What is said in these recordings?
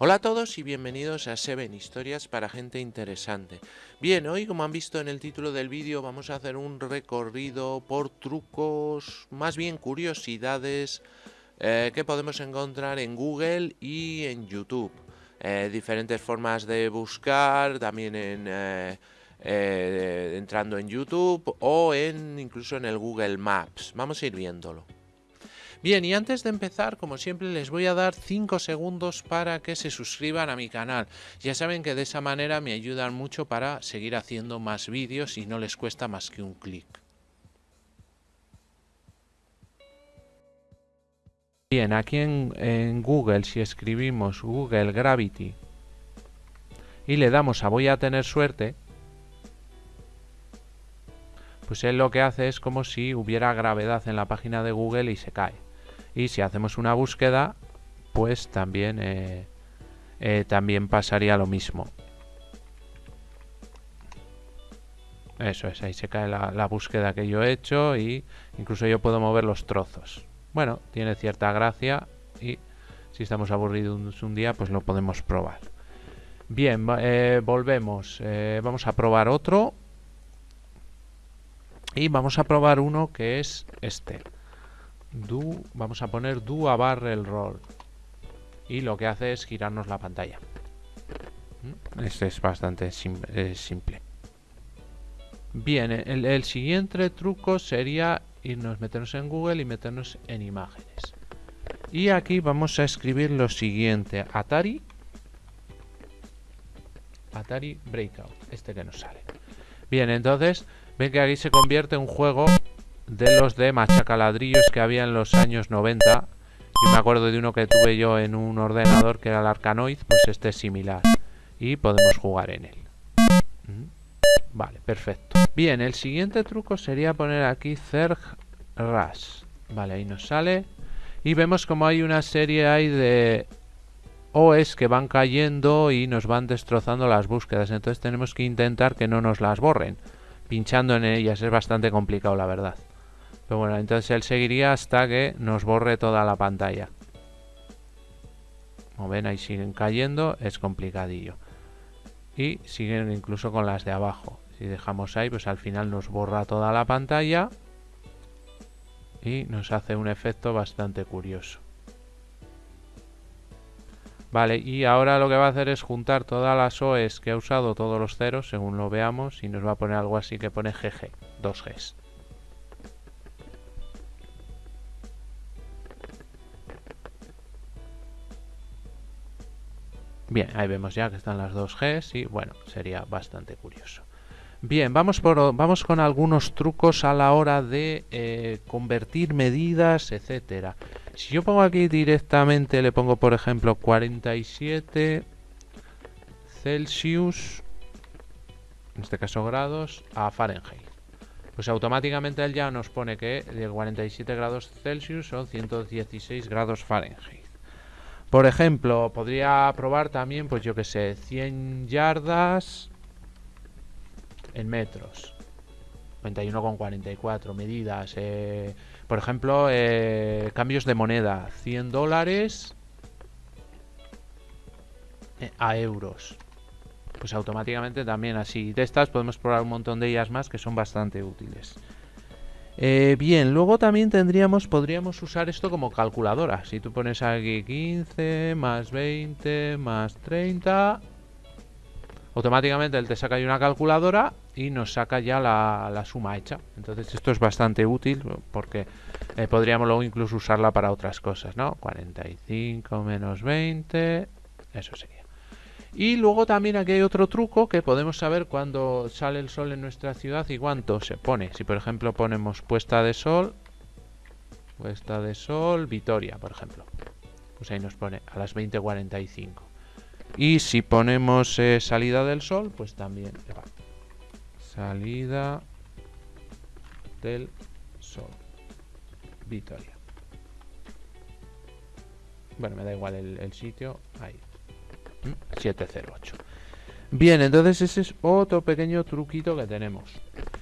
Hola a todos y bienvenidos a Seven Historias para gente interesante. Bien, hoy como han visto en el título del vídeo vamos a hacer un recorrido por trucos, más bien curiosidades eh, que podemos encontrar en Google y en YouTube. Eh, diferentes formas de buscar, también en... Eh, entrando en YouTube o en incluso en el Google Maps. Vamos a ir viéndolo. Bien, y antes de empezar, como siempre, les voy a dar 5 segundos para que se suscriban a mi canal. Ya saben que de esa manera me ayudan mucho para seguir haciendo más vídeos y no les cuesta más que un clic. Bien, aquí en, Google, si escribimos Google Gravity y le damos a voy a tener suerte, pues él lo que hace es como si hubiera gravedad en la página de Google y se cae y si hacemos una búsqueda pues también eh, eh, también pasaría lo mismo. Eso es, ahí se cae la, búsqueda que yo he hecho y incluso yo puedo mover los trozos. Bueno, tiene cierta gracia y si estamos aburridos un día pues lo podemos probar. Bien, eh, volvemos. Vamos a probar otro y vamos a probar uno que es este do, vamos a poner do a barrel roll. Y lo que hace es girarnos la pantalla. ¿Mm? Este es bastante simple. Bien, el, siguiente truco sería irnos, meternos en Google y meternos en imágenes. Y aquí vamos a escribir lo siguiente. Atari. Atari Breakout. Este que nos sale. Bien, entonces, ven que aquí se convierte en un juego de los de machacaladrillos que había en los años 90. Yo me acuerdo de uno que tuve yo en un ordenador que era el Arcanoid, pues este es similar. Y podemos jugar en él. Vale, perfecto. Bien, el siguiente truco sería poner aquí Zerg Rush. Vale, ahí nos sale. Y vemos como hay una serie ahí de OS que van cayendo y nos van destrozando las búsquedas. Entonces tenemos que intentar que no nos las borren. Pinchando en ellas es bastante complicado, la verdad. Pero bueno, entonces él seguiría hasta que nos borre toda la pantalla. Como ven, ahí siguen cayendo, es complicadillo. Y siguen incluso con las de abajo. Si dejamos ahí, pues al final nos borra toda la pantalla. Y nos hace un efecto bastante curioso. Vale, y ahora lo que va a hacer es juntar todas las OEs que ha usado, todos los ceros, según lo veamos, y nos va a poner algo así que pone GG, 2 Bien, ahí vemos ya que están las dos Gs y bueno, sería bastante curioso. Bien, vamos, por, vamos con algunos trucos a la hora de eh, convertir medidas, etcétera. Si yo pongo aquí directamente, le pongo por ejemplo 47 Celsius, en este caso grados, a Fahrenheit. Pues automáticamente él ya nos pone que de 47 grados Celsius son 116 grados Fahrenheit. Por ejemplo, podría probar también, pues yo que sé, 100 yardas en metros. 21,44 medidas. Eh, por ejemplo, eh, cambios de moneda. 100 dólares eh, a euros. Pues automáticamente también así. De estas podemos probar un montón de ellas más que son bastante útiles. Eh, bien, luego también tendríamos, podríamos usar esto como calculadora. Si tú pones aquí 15 más 20 más 30, automáticamente él te saca ahí una calculadora y nos saca ya la, suma hecha. Entonces esto es bastante útil porque eh, podríamos luego incluso usarla para otras cosas, ¿no? 45 menos 20, eso sería. Y luego también aquí hay otro truco que podemos saber cuándo sale el sol en nuestra ciudad y cuánto se pone. Si por ejemplo ponemos puesta de sol, puesta de sol, Vitoria, por ejemplo. Pues ahí nos pone a las 20.45. Y si ponemos eh, salida del sol, pues también Salida del sol. Vitoria. Bueno, me da igual el sitio. Ahí. 708. Bien, entonces ese es otro pequeño truquito que tenemos.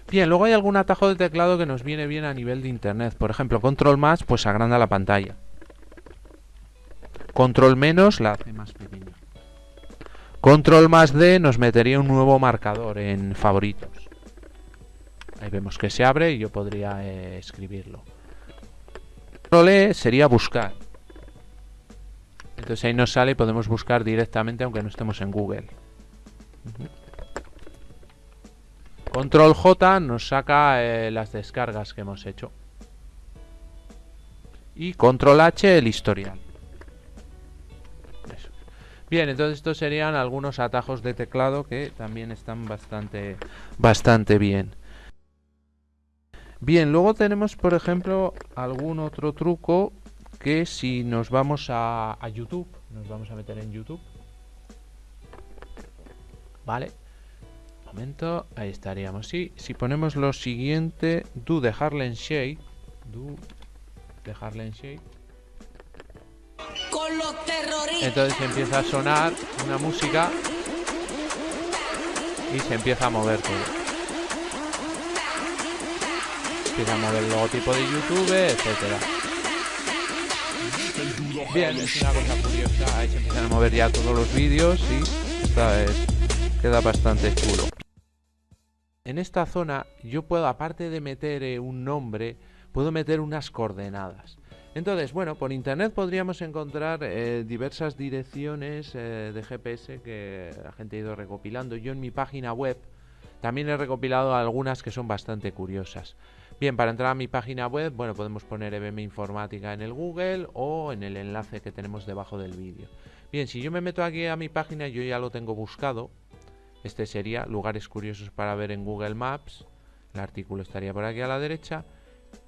Bien, luego hay algún atajo de teclado que nos viene bien a nivel de internet. Por ejemplo, control más, pues agranda la pantalla. Control menos la hace más pequeña. Control más D nos metería un nuevo marcador en favoritos. Ahí vemos que se abre y yo podría eh, escribirlo. Control E sería buscar. Entonces ahí nos sale y podemos buscar directamente aunque no estemos en Google. Control J nos saca eh, las descargas que hemos hecho. Y Control H el historial. Bien, entonces estos serían algunos atajos de teclado que también están bastante, bastante bien. Bien, luego tenemos, por ejemplo, algún otro truco que si nos vamos a, YouTube, nos vamos a meter en YouTube. Vale. Un momento, ahí estaríamos. Si ponemos lo siguiente, do de Harlem Shake, do de Harlem Shake. Con los terroristas. Entonces empieza a sonar una música y se empieza a mover todo empieza a mover el logotipo de YouTube, etcétera. Bien, es una cosa curiosa, ahí se empiezan a mover ya todos los vídeos y esta queda bastante chulo. En esta zona yo puedo, aparte de meter eh, un nombre, puedo meter unas coordenadas. Entonces, bueno, por internet podríamos encontrar eh, diversas direcciones eh, de GPS que la gente ha ido recopilando. Yo en mi página web también he recopilado algunas que son bastante curiosas. Bien, para entrar a mi página web, bueno, podemos poner EBM Informática en el Google o en el enlace que tenemos debajo del vídeo. Bien, si yo me meto aquí a mi página, yo ya lo tengo buscado. Este sería lugares curiosos para ver en Google Maps. El artículo estaría por aquí a la derecha.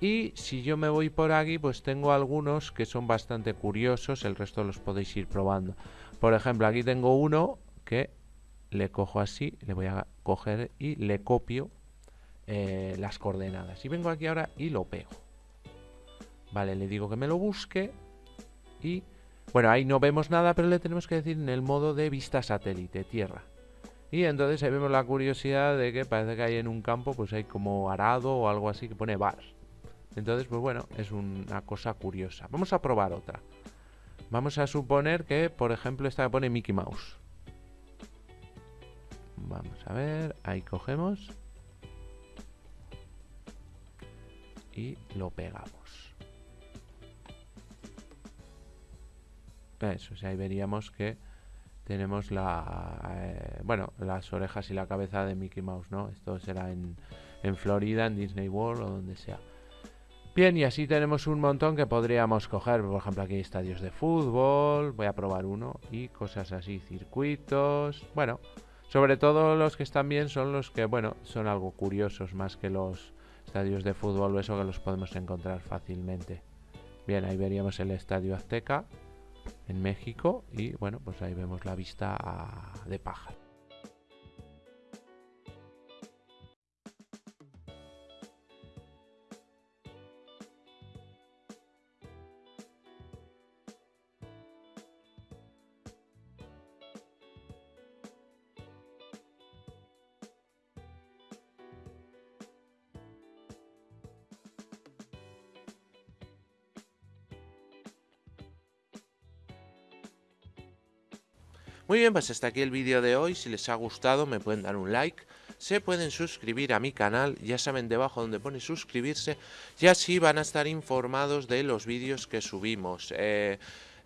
Y si yo me voy por aquí, pues tengo algunos que son bastante curiosos. El resto los podéis ir probando. Por ejemplo, aquí tengo uno que le cojo así, le voy a coger y le copio eh, las coordenadas. Y vengo aquí ahora y lo pego. Vale, le digo que me lo busque y... Bueno, ahí no vemos nada, pero le tenemos que decir en el modo de vista satélite, tierra. Y entonces ahí vemos la curiosidad de que parece que hay en un campo, pues hay como arado o algo así que pone bar. Entonces, pues bueno, es una cosa curiosa. Vamos a probar otra. Vamos a suponer que, por ejemplo, esta pone Mickey Mouse. Vamos a ver, ahí cogemos. Y lo pegamos. Eso, ahí veríamos que tenemos la eh, bueno las orejas y la cabeza de Mickey Mouse, ¿no? Esto será en, en Florida, en Disney World o donde sea. Bien, y así tenemos un montón que podríamos coger. Por ejemplo, aquí hay estadios de fútbol. Voy a probar uno. Y cosas así, circuitos. Bueno, sobre todo los que están bien son los que, bueno, son algo curiosos más que los estadios de fútbol eso que los podemos encontrar fácilmente. Bien, ahí veríamos el Estadio Azteca en México y bueno, pues ahí vemos la vista de pájaro. Muy bien, pues hasta aquí el vídeo de hoy. Si les ha gustado me pueden dar un like. Se pueden suscribir a mi canal, ya saben debajo donde pone suscribirse. Y así van a estar informados de los vídeos que subimos. Eh,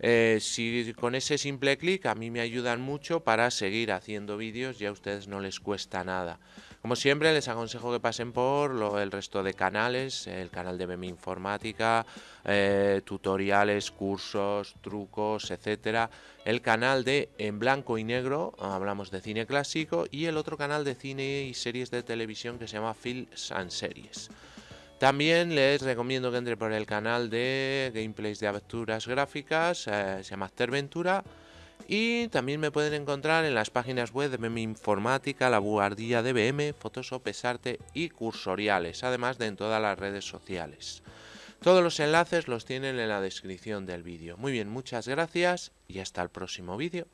eh, si con ese simple clic a mí me ayudan mucho para seguir haciendo vídeos y a ustedes no les cuesta nada. Como siempre les aconsejo que pasen por el resto de canales, el canal de BM Informática, eh, tutoriales, cursos, trucos, etcétera. El canal de En Blanco y Negro, hablamos de cine clásico, y el otro canal de cine y series de televisión que se llama Films and Series. También les recomiendo que entre por el canal de gameplays de aventuras gráficas, eh, se llama Ventura y también me pueden encontrar en las páginas web de Informática, La Buhardilla de BM, Photoshop, Pesarte y Cursoriales, además de en todas las redes sociales. Todos los enlaces los tienen en la descripción del vídeo. Muy bien, muchas gracias y hasta el próximo vídeo.